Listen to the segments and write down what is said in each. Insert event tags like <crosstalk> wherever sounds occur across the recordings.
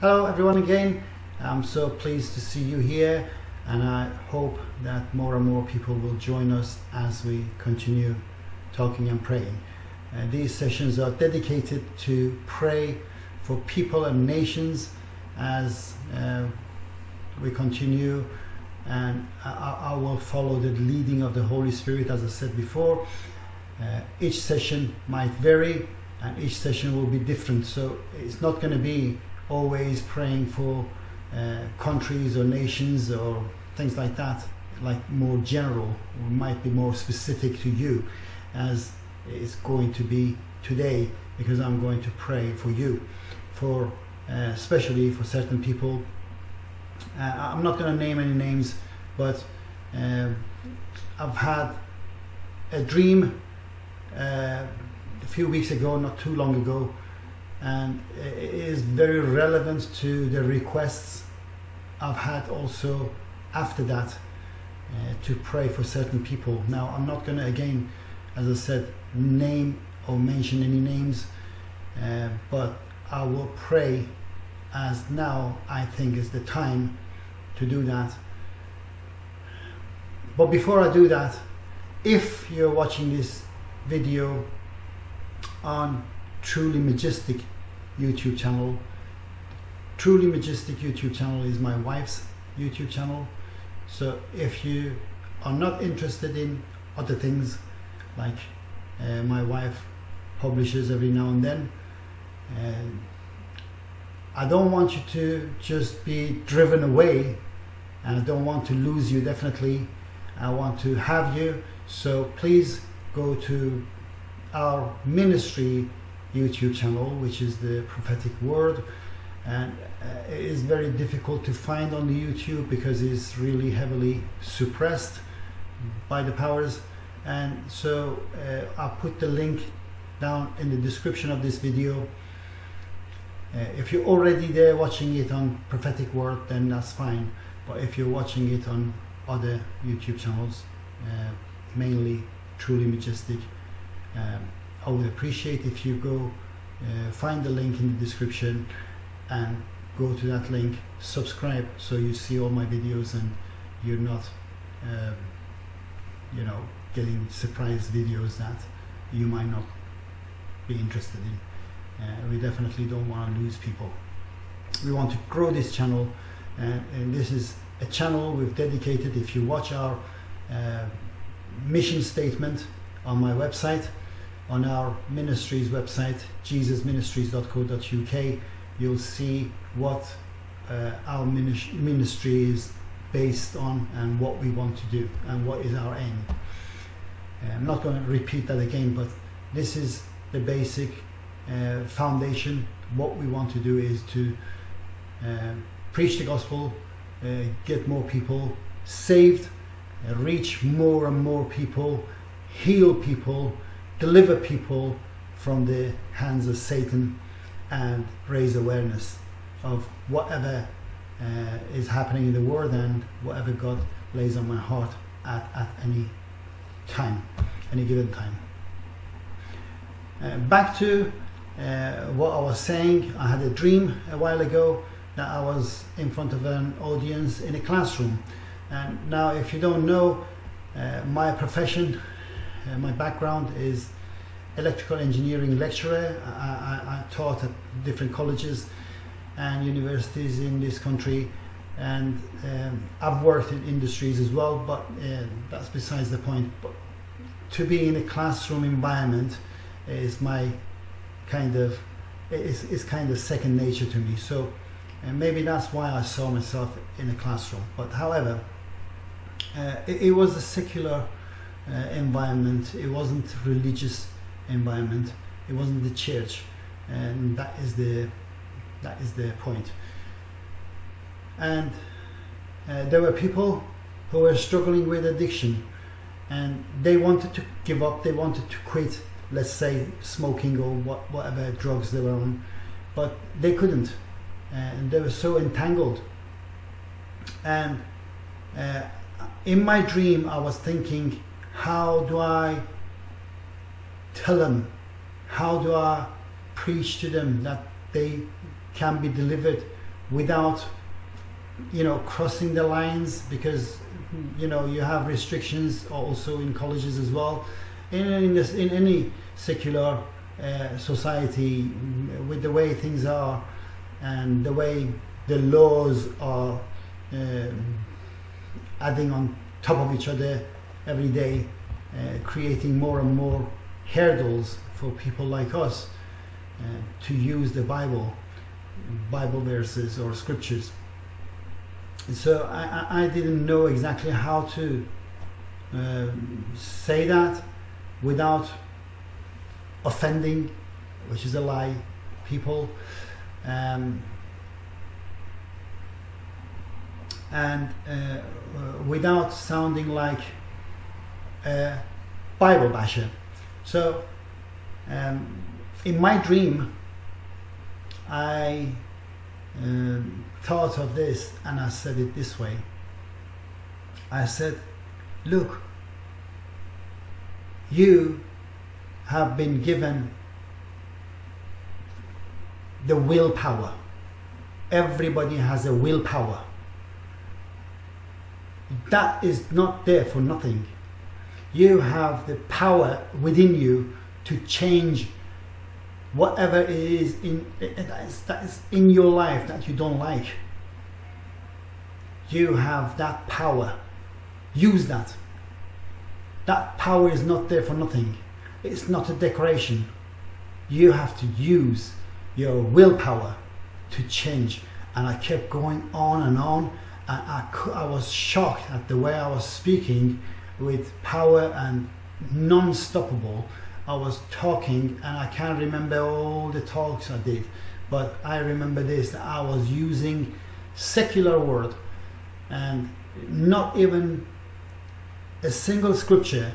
Hello everyone again. I'm so pleased to see you here and I hope that more and more people will join us as we continue talking and praying. Uh, these sessions are dedicated to pray for people and nations as uh, we continue and I, I, will follow the leading of the Holy Spirit as I said before. Uh, each session might vary and each session will be different so it's not going to be always praying for uh, countries or nations or things like that like more general or might be more specific to you as it's going to be today because I'm going to pray for you. For uh, especially for certain people. Uh, I'm not going to name any names but uh, I've had a dream uh, a few weeks ago not too long ago and is very relevant to the requests I've had also after that uh, to pray for certain people. Now I'm not going to again, as I said, name or mention any names, uh, but I will pray as now I think is the time to do that. But before I do that, if you're watching this video on Truly Majestic YouTube channel. Truly Majestic YouTube channel is my wife's YouTube channel. So if you are not interested in other things like uh, my wife publishes every now and then, uh, I don't want you to just be driven away and I don't want to lose you definitely. I want to have you. So please go to our ministry YouTube channel, which is the prophetic word. And uh, it is very difficult to find on the YouTube because it's really heavily suppressed by the powers. And so uh, I'll put the link down in the description of this video. Uh, if you're already there watching it on prophetic word, then that's fine. But if you're watching it on other YouTube channels, uh, mainly truly majestic, um, I would appreciate if you go uh, find the link in the description and go to that link subscribe so you see all my videos and you're not um, you know getting surprise videos that you might not be interested in. Uh, we definitely don't want to lose people. We want to grow this channel uh, and this is a channel we've dedicated if you watch our uh, mission statement on my website on our ministries website jesusministries.co.uk you'll see what uh, our ministry is based on and what we want to do and what is our aim. Uh, I'm not going to repeat that again but this is the basic uh, foundation. What we want to do is to uh, preach the gospel uh, get more people saved reach more and more people heal people deliver people from the hands of Satan and raise awareness of whatever uh, is happening in the world and whatever God lays on my heart at, at any time, any given time. Uh, back to uh, what I was saying, I had a dream a while ago that I was in front of an audience in a classroom. And now if you don't know, uh, my profession uh, my background is electrical engineering lecturer. I, I, I, taught at different colleges and universities in this country and um, I've worked in industries as well but uh, that's besides the point. But to be in a classroom environment is my kind of is, is kind of second nature to me so and maybe that's why I saw myself in a classroom but however uh, it, it was a secular uh, environment. It wasn't religious environment. It wasn't the church, and that is the that is the point. And uh, there were people who were struggling with addiction, and they wanted to give up. They wanted to quit. Let's say smoking or what, whatever drugs they were on, but they couldn't, and they were so entangled. And uh, in my dream, I was thinking how do I tell them? How do I preach to them that they can be delivered without you know crossing the lines because you know you have restrictions also in colleges as well in in, this, in any secular uh, society with the way things are and the way the laws are um, adding on top of each other every day uh, creating more and more hurdles for people like us uh, to use the Bible Bible verses or scriptures so I, I didn't know exactly how to um, say that without offending, which is a lie, people. Um, and uh, without sounding like Bible basher. So, um, in my dream, I um, thought of this and I said it this way. I said, Look, you have been given the willpower. Everybody has a willpower. That is not there for nothing. You have the power within you to change whatever it is in eh, that is, that is in your life that you don't like. You have that power. Use that. That power is not there for nothing. It's not a decoration. You have to use your willpower to change. And I kept going on and on. And I, I was shocked at the way I was speaking with power and non-stoppable I was talking and I can't remember all the talks I did but I remember this that I was using secular word and not even a single scripture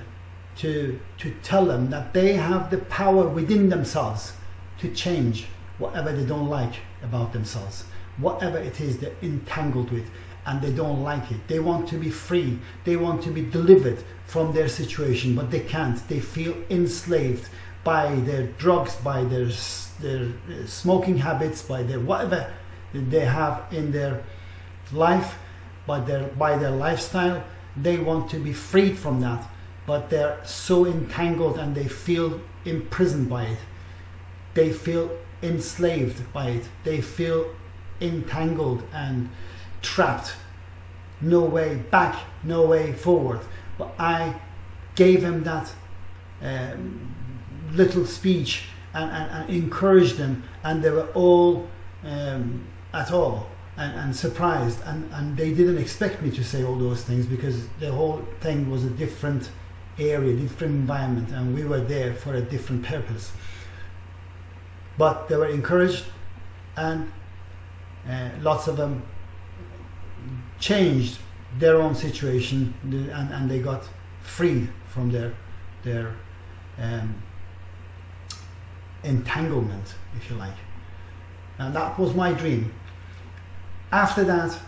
to to tell them that they have the power within themselves to change whatever they don't like about themselves whatever it is they're entangled with and they don't like it. They want to be free. They want to be delivered from their situation, but they can't. They feel enslaved by their drugs, by their, their uh, smoking habits, by their whatever they have in their life, by their, by their lifestyle. They want to be freed from that, but they're so entangled and they feel imprisoned by it. They feel enslaved by it. They feel entangled and trapped. No way back, no way forward. But I gave him that um, little speech and, and, and, encouraged them, and they were all um, at all and, and surprised. And, and they didn't expect me to say all those things because the whole thing was a different area, different environment, and we were there for a different purpose. But they were encouraged, and uh, lots of them changed their own situation and, and they got free from their their um, entanglement, if you like. And that was my dream. After that,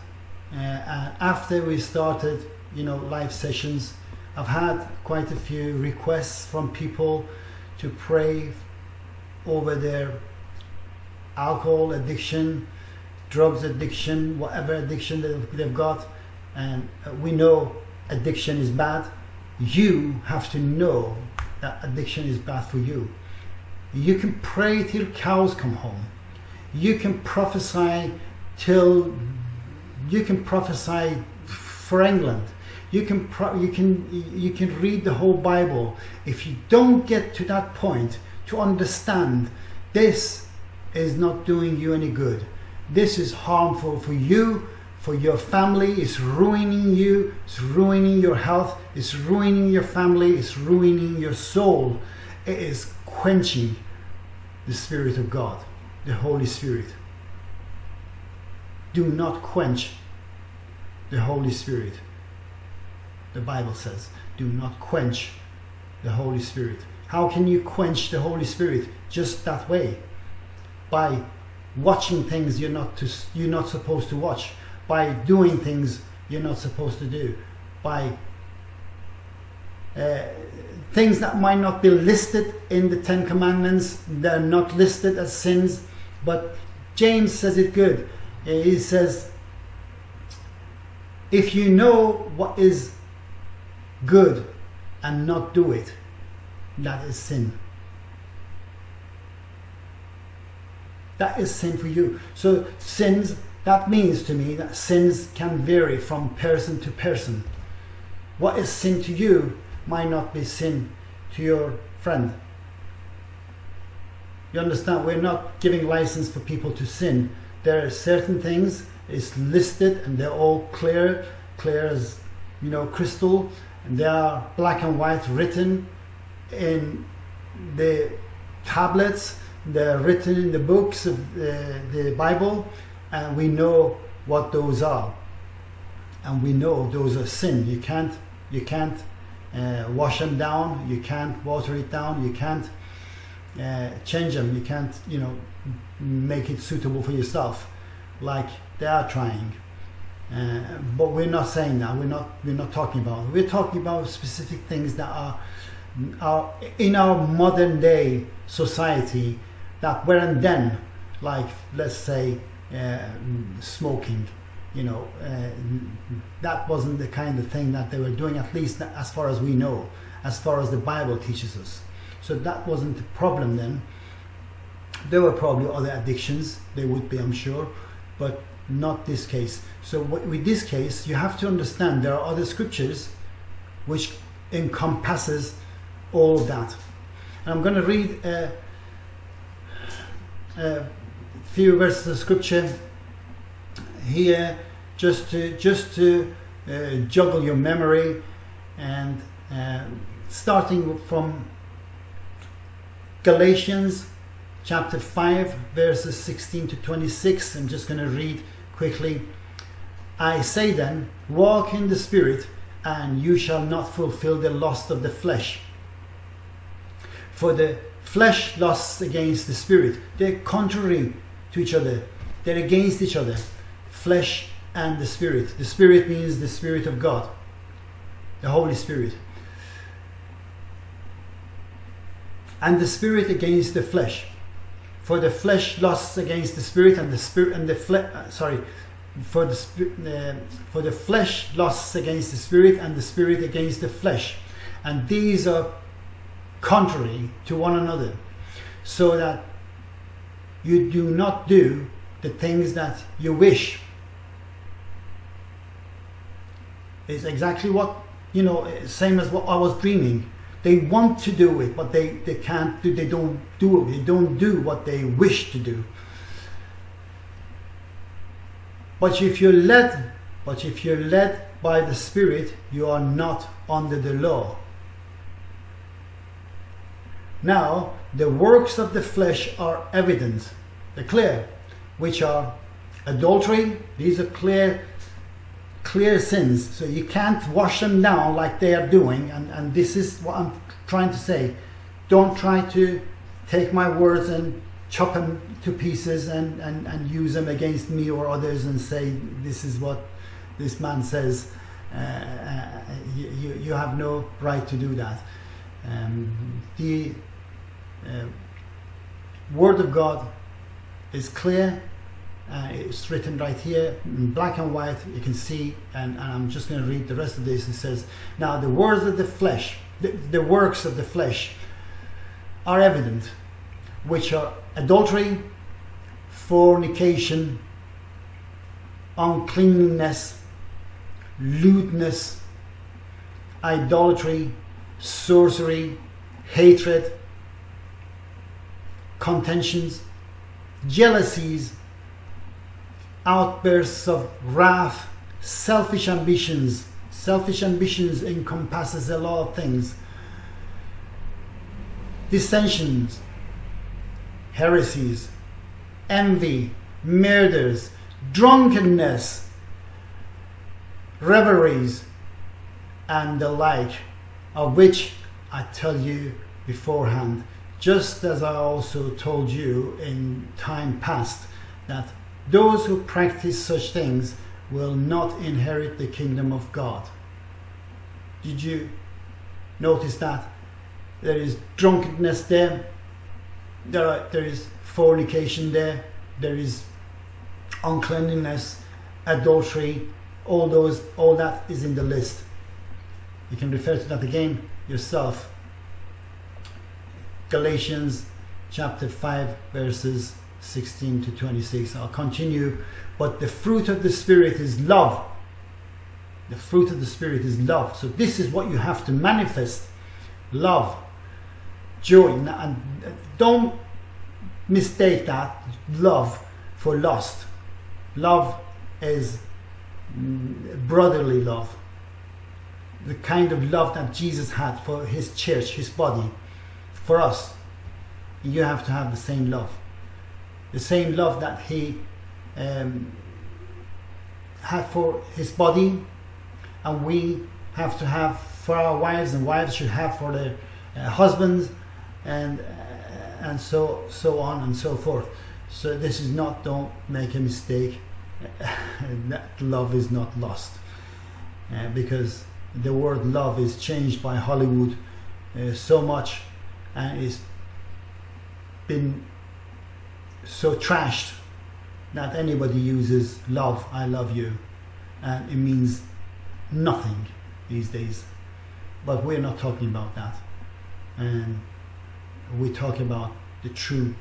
uh, uh, after we started, you know, live sessions, I've had quite a few requests from people to pray over their alcohol addiction, drugs addiction, whatever addiction that they've got, and uh, we know addiction is bad. You have to know that addiction is bad for you. You can pray till cows come home. You can prophesy till you can prophesy for England. You can you can you can read the whole Bible. If you don't get to that point to understand this is not doing you any good this is harmful for you, for your family, it's ruining you, it's ruining your health, it's ruining your family, it's ruining your soul. It is quenching the Spirit of God, the Holy Spirit. Do not quench the Holy Spirit. The Bible says, do not quench the Holy Spirit. How can you quench the Holy Spirit? Just that way. By watching things you're not to, you're not supposed to watch, by doing things you're not supposed to do, by uh, things that might not be listed in the Ten Commandments, they're not listed as sins, but James says it good. He says, if you know what is good and not do it, that is sin. That is sin for you. So sins, that means to me that sins can vary from person to person. What is sin to you might not be sin to your friend. You understand? We're not giving license for people to sin. There are certain things is listed and they're all clear, clear as you know crystal, and they are black and white written in the tablets. They're written in the books of the, the Bible, and we know what those are, and we know those are sin. You can't you can't uh, wash them down. You can't water it down. You can't uh, change them. You can't, you know, make it suitable for yourself, like they are trying. Uh, but we're not saying that. We're not. We're not talking about. We're talking about specific things that are, are in our modern day society that weren't then, like let's say uh, smoking. You know, uh, that wasn't the kind of thing that they were doing. At least as far as we know, as far as the Bible teaches us. So that wasn't the problem then. There were probably other addictions, there would be, I'm sure, but not this case. So with this case, you have to understand there are other scriptures which encompasses all that. And I'm going to read a few verses of scripture here just to just to uh, juggle your memory and uh, starting from Galatians chapter 5, verses 16 to 26. I'm just going to read quickly. I say then, walk in the Spirit, and you shall not fulfill the lust of the flesh. For the flesh lusts against the Spirit. They're contrary to each other, they're against each other. Flesh and the Spirit. The Spirit means the Spirit of God, the Holy Spirit. and the spirit against the flesh. For the flesh lusts against the spirit, and the spirit and the flesh. Uh, sorry, for the uh, for the flesh lusts against the spirit, and the spirit against the flesh, and these are contrary to one another, so that you do not do the things that you wish. It's exactly what you know, same as what I was dreaming they want to do it, but they, they can't do, they don't do it. They don't do what they wish to do. But if you're led, but if you're led by the Spirit, you are not under the law. Now, the works of the flesh are evident, they're clear, which are adultery, these are clear clear sins. So you can't wash them down like they are doing. And, and this is what I'm trying to say. Don't try to take my words and chop them to pieces and, and, and use them against me or others and say, this is what this man says. Uh, uh, you, you have no right to do that. Um, the uh, Word of God is clear uh, it's written right here in black and white. You can see, and, and I'm just going to read the rest of this. It says, Now the words of the flesh, the, the works of the flesh, are evident, which are adultery, fornication, uncleanness, lewdness, idolatry, sorcery, hatred, contentions, jealousies, outbursts of wrath, selfish ambitions. Selfish ambitions encompasses a lot of things. Dissensions, heresies, envy, murders, drunkenness, reveries, and the like, of which I tell you beforehand, just as I also told you in time past, that those who practice such things will not inherit the kingdom of God. Did you notice that? There is drunkenness there, there, are, there is fornication there, there is uncleanliness, adultery, all those, all that is in the list. You can refer to that again yourself. Galatians chapter 5, verses 16 to 26. I'll continue. But the fruit of the Spirit is love. The fruit of the Spirit is love. So, this is what you have to manifest love, joy. And uh, don't mistake that love for lust. Love is mm, brotherly love. The kind of love that Jesus had for his church, his body, for us. You have to have the same love. The same love that he um, had for his body, and we have to have for our wives, and wives should have for their uh, husbands, and uh, and so so on and so forth. So this is not. Don't make a mistake. <laughs> that love is not lost, uh, because the word love is changed by Hollywood uh, so much, and it's been so trashed that anybody uses love, I love you, and it means nothing these days. But we're not talking about that. And we talk about the true,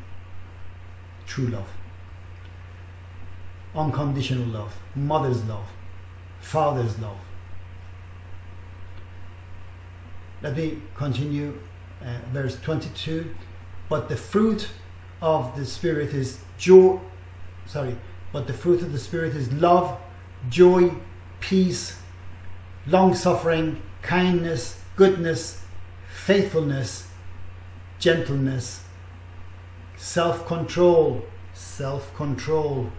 true love. Unconditional love, mother's love, father's love. Let me continue, uh, verse 22. But the fruit of the Spirit is joy, sorry, but the fruit of the Spirit is love, joy, peace, long suffering, kindness, goodness, faithfulness, gentleness, self control, self control.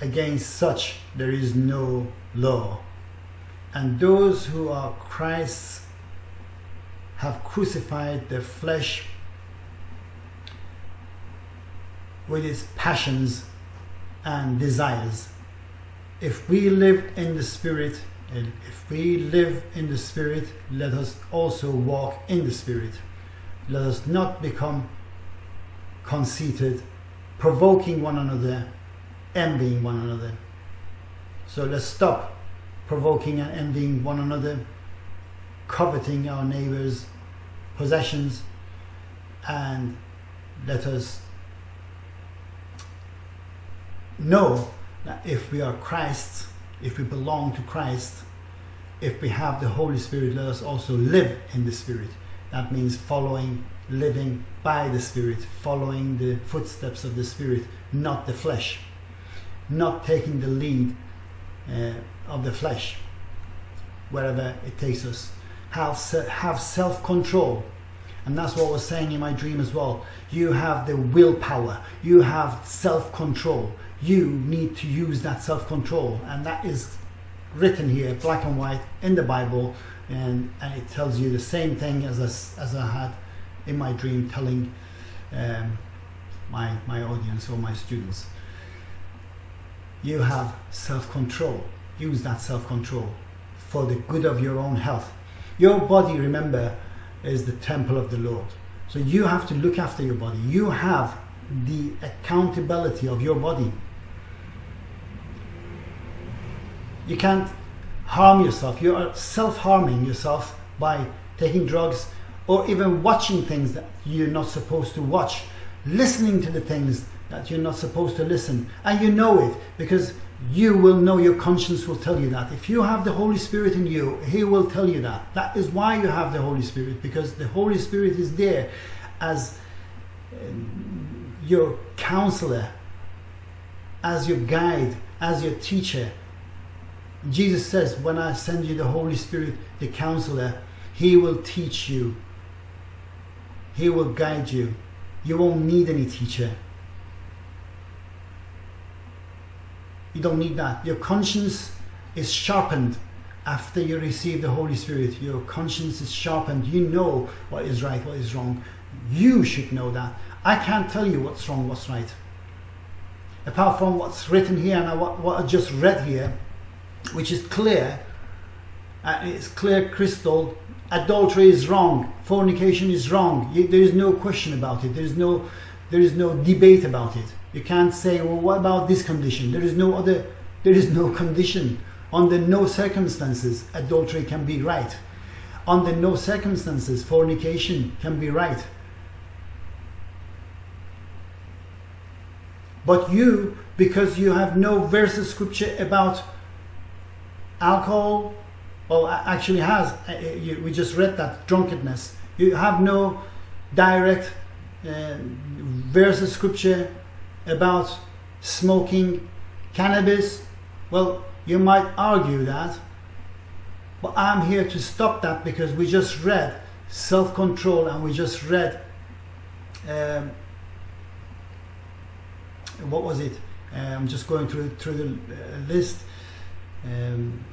Against such there is no law. And those who are Christ's have crucified the flesh with its passions and desires. If we live in the Spirit, and if we live in the Spirit, let us also walk in the Spirit. Let us not become conceited, provoking one another, envying one another. So let's stop provoking and envying one another, coveting our neighbor's possessions, and let us know that if we are Christ's, if we belong to Christ, if we have the Holy Spirit, let us also live in the Spirit. That means following, living by the Spirit, following the footsteps of the Spirit, not the flesh, not taking the lead uh, of the flesh wherever it takes us. Have, have self control. And that's what I was saying in my dream as well. You have the willpower, you have self control you need to use that self control. And that is written here, black and white, in the Bible. And, and it tells you the same thing as, I, as I had in my dream telling um, my, my audience or my students. You have self control. Use that self control for the good of your own health. Your body, remember, is the temple of the Lord. So you have to look after your body. You have the accountability of your body. You can't harm yourself. You are self harming yourself by taking drugs or even watching things that you're not supposed to watch, listening to the things that you're not supposed to listen. And you know it because you will know your conscience will tell you that. If you have the Holy Spirit in you, He will tell you that. That is why you have the Holy Spirit because the Holy Spirit is there as um, your counselor, as your guide, as your teacher, Jesus says, When I send you the Holy Spirit, the counselor, he will teach you, he will guide you. You won't need any teacher. You don't need that. Your conscience is sharpened after you receive the Holy Spirit. Your conscience is sharpened. You know what is right, what is wrong. You should know that. I can't tell you what's wrong, what's right. Apart from what's written here and what, what I just read here, which is clear, uh, it's clear crystal. Adultery is wrong. Fornication is wrong. there is no question about it. There is no, there is no debate about it. You can't say, well, what about this condition? There is no other, there is no <laughs> condition. Under no circumstances, adultery can be right. Under no circumstances, fornication can be right. But you, because you have no verse of scripture about alcohol, well, actually has, uh, uh, we just read that, drunkenness. You have no direct uh, verse of scripture about smoking cannabis. Well, you might argue that, but I'm here to stop that because we just read self control and we just read. Um, what was it? Uh, I'm just going through through the list. Um,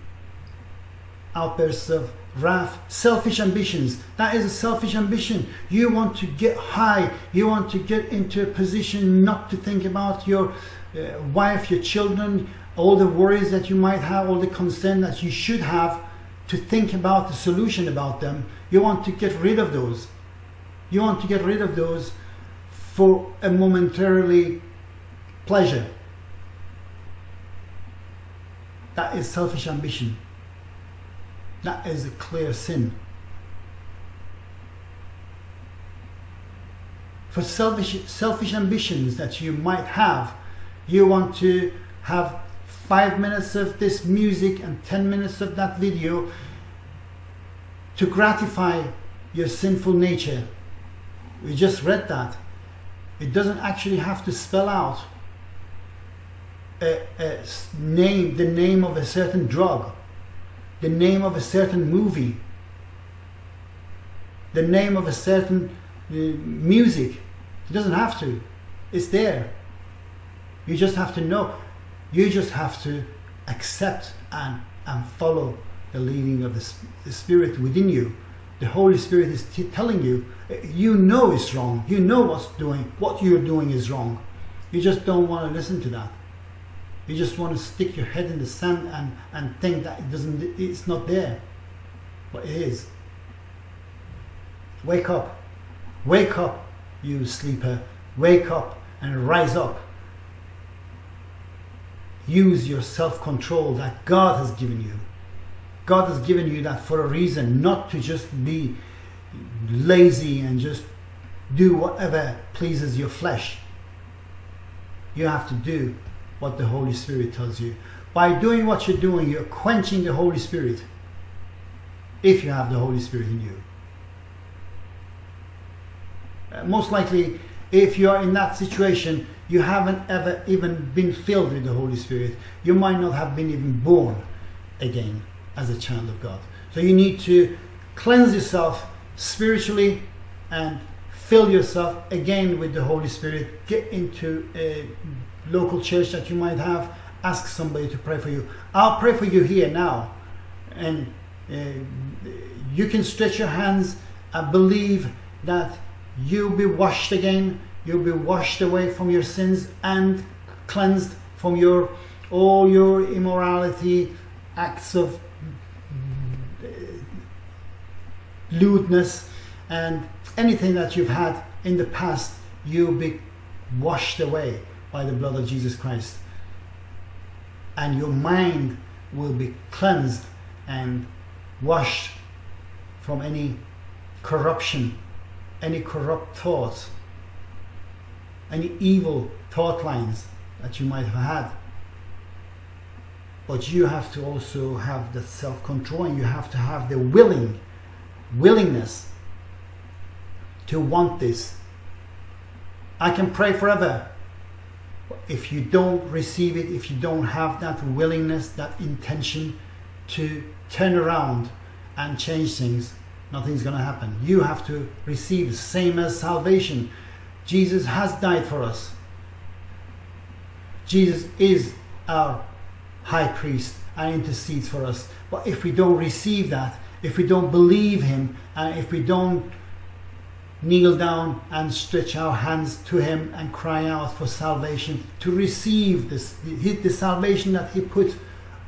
outbursts of wrath, selfish ambitions. That is a selfish ambition. You want to get high. You want to get into a position not to think about your uh, wife, your children, all the worries that you might have, all the concern that you should have to think about the solution about them. You want to get rid of those. You want to get rid of those for a momentarily pleasure. That is selfish ambition. That is a clear sin. For selfish, selfish ambitions that you might have, you want to have five minutes of this music and 10 minutes of that video to gratify your sinful nature. We just read that. It doesn't actually have to spell out a, a name, the name of a certain drug, the name of a certain movie, the name of a certain uh, music. It doesn't have to. It's there. You just have to know. You just have to accept and, and follow the leading of the, the Spirit within you. The Holy Spirit is telling you, you know it's wrong. You know what's doing, what you're doing is wrong. You just don't want to listen to that. You just want to stick your head in the sand and, and think that it doesn't it's not there. But it is. Wake up. Wake up, you sleeper. Wake up and rise up. Use your self-control that God has given you. God has given you that for a reason, not to just be lazy and just do whatever pleases your flesh. You have to do what the Holy Spirit tells you. By doing what you're doing, you're quenching the Holy Spirit. If you have the Holy Spirit in you. Uh, most likely, if you are in that situation, you haven't ever even been filled with the Holy Spirit. You might not have been even born again as a child of God. So you need to cleanse yourself spiritually and fill yourself again with the Holy Spirit. Get into a local church that you might have, ask somebody to pray for you. I'll pray for you here now. And uh, you can stretch your hands and believe that you'll be washed again, you'll be washed away from your sins and cleansed from your all your immorality, acts of uh, lewdness, and anything that you've had in the past, you'll be washed away by the blood of Jesus Christ. And your mind will be cleansed and washed from any corruption, any corrupt thoughts, any evil thought lines that you might have had. But you have to also have the self control and you have to have the willing, willingness to want this. I can pray forever if you don't receive it, if you don't have that willingness, that intention to turn around and change things, nothing's going to happen. You have to receive, the same as salvation. Jesus has died for us. Jesus is our high priest and intercedes for us. But if we don't receive that, if we don't believe him, and if we don't kneel down and stretch our hands to him and cry out for salvation to receive this the salvation that he put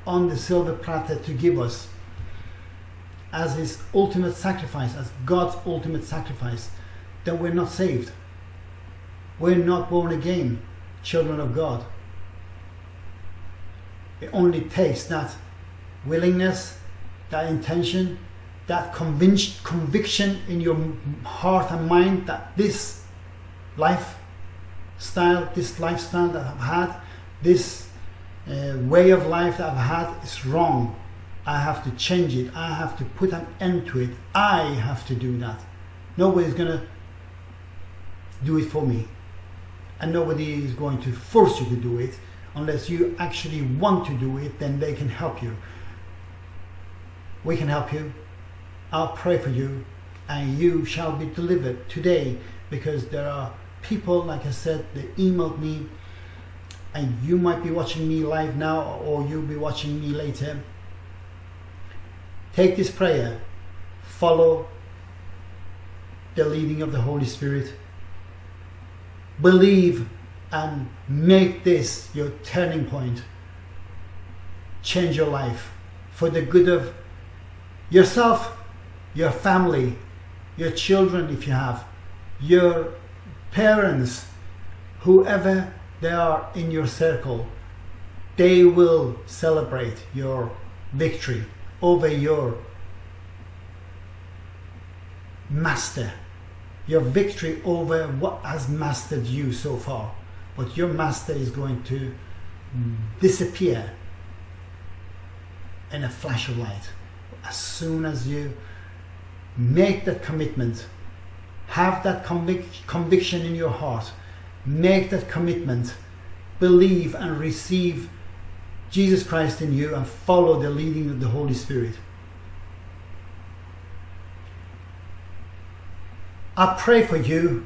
on the silver platter to give us as his ultimate sacrifice as God's ultimate sacrifice then we're not saved we're not born again children of God. It only takes that willingness, that intention, that conviction in your heart and mind that this lifestyle, this lifestyle that I've had, this uh, way of life that I've had is wrong. I have to change it. I have to put an end to it. I have to do that. Nobody's going to do it for me. And nobody is going to force you to do it unless you actually want to do it, then they can help you. We can help you. I'll pray for you, and you shall be delivered today because there are people, like I said, that emailed me, and you might be watching me live now or you'll be watching me later. Take this prayer, follow the leading of the Holy Spirit, believe and make this your turning point. Change your life for the good of yourself, your family, your children, if you have, your parents, whoever they are in your circle, they will celebrate your victory over your master, your victory over what has mastered you so far. But your master is going to disappear in a flash of light. As soon as you make that commitment, have that convic- conviction in your heart, make that commitment, believe and receive Jesus Christ in you, and follow the leading of the Holy Spirit. I pray for you.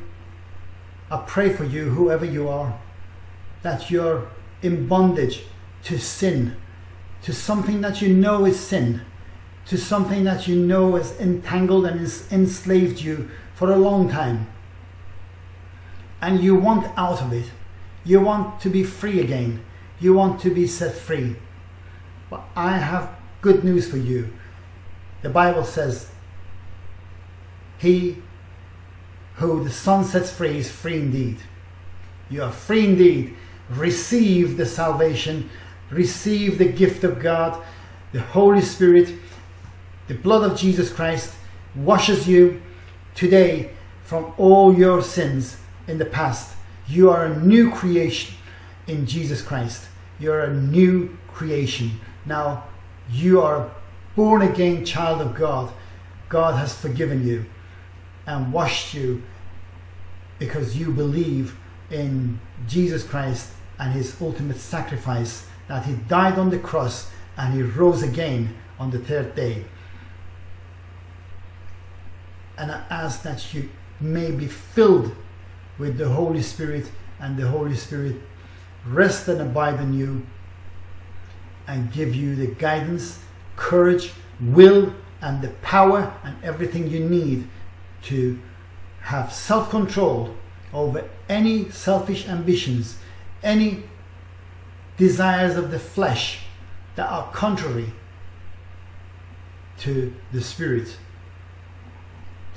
I pray for you, whoever you are, that you're in bondage to sin, to something that you know is sin, to something that you know has entangled and has enslaved you for a long time. And you want out of it. You want to be free again. You want to be set free. But I have good news for you. The Bible says, He who the Son sets free is free indeed. You are free indeed. Receive the salvation, receive the gift of God, the Holy Spirit, the blood of Jesus Christ washes you today from all your sins in the past. You are a new creation in Jesus Christ. You're a new creation. Now you are a born again child of God. God has forgiven you and washed you because you believe in Jesus Christ and his ultimate sacrifice that he died on the cross and he rose again on the third day. And I ask that you may be filled with the Holy Spirit and the Holy Spirit rest and abide in you and give you the guidance, courage, will, and the power and everything you need to have self control over any selfish ambitions, any desires of the flesh that are contrary to the Spirit,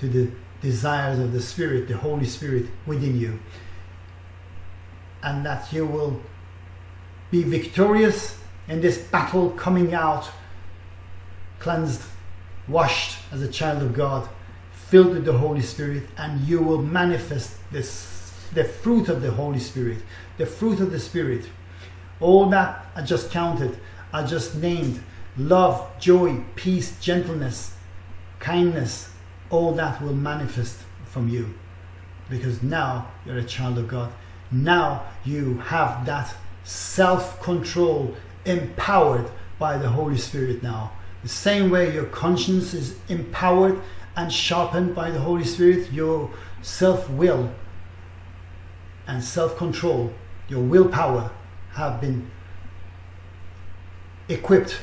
to the desires of the Spirit, the Holy Spirit within you, and that you will be victorious in this battle coming out cleansed, washed as a child of God filled with the Holy Spirit, and you will manifest this, the fruit of the Holy Spirit, the fruit of the Spirit. All that I just counted, I just named love, joy, peace, gentleness, kindness, all that will manifest from you because now you're a child of God. Now you have that self control empowered by the Holy Spirit now. The same way your conscience is empowered and sharpened by the Holy Spirit, your self will and self control, your willpower have been equipped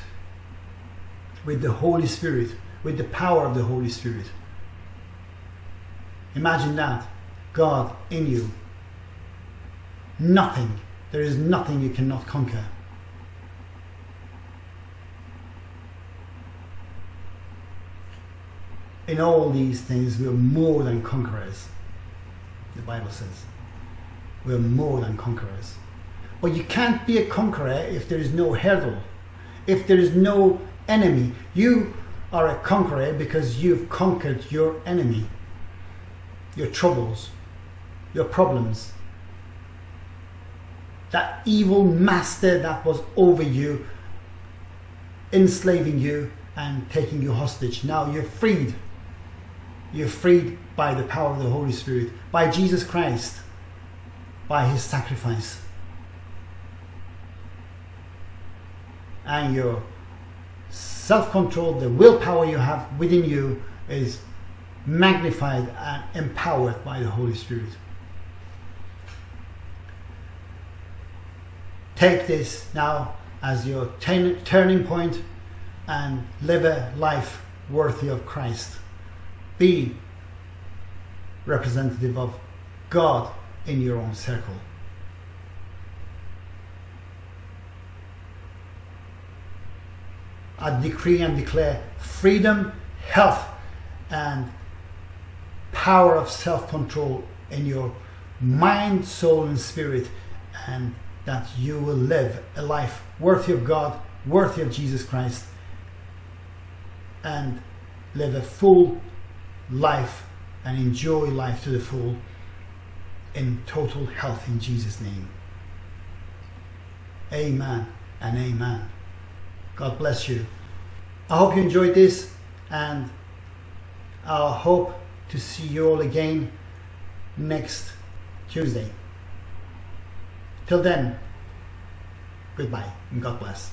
with the Holy Spirit, with the power of the Holy Spirit. Imagine that God in you. Nothing, there is nothing you cannot conquer. in all these things, we're more than conquerors. The Bible says we're more than conquerors. But you can't be a conqueror if there is no hurdle, if there is no enemy. You are a conqueror because you've conquered your enemy, your troubles, your problems. That evil master that was over you, enslaving you and taking you hostage. Now you're freed. You're freed by the power of the Holy Spirit, by Jesus Christ, by his sacrifice. And your self control, the willpower you have within you, is magnified and empowered by the Holy Spirit. Take this now as your turning point and live a life worthy of Christ. Be representative of God in your own circle. I decree and declare freedom, health, and power of self control in your mind, soul, and spirit, and that you will live a life worthy of God, worthy of Jesus Christ, and live a full life and enjoy life to the full in total health in Jesus' name. Amen and amen. God bless you. I hope you enjoyed this and I hope to see you all again next Tuesday. Till then, goodbye and God bless.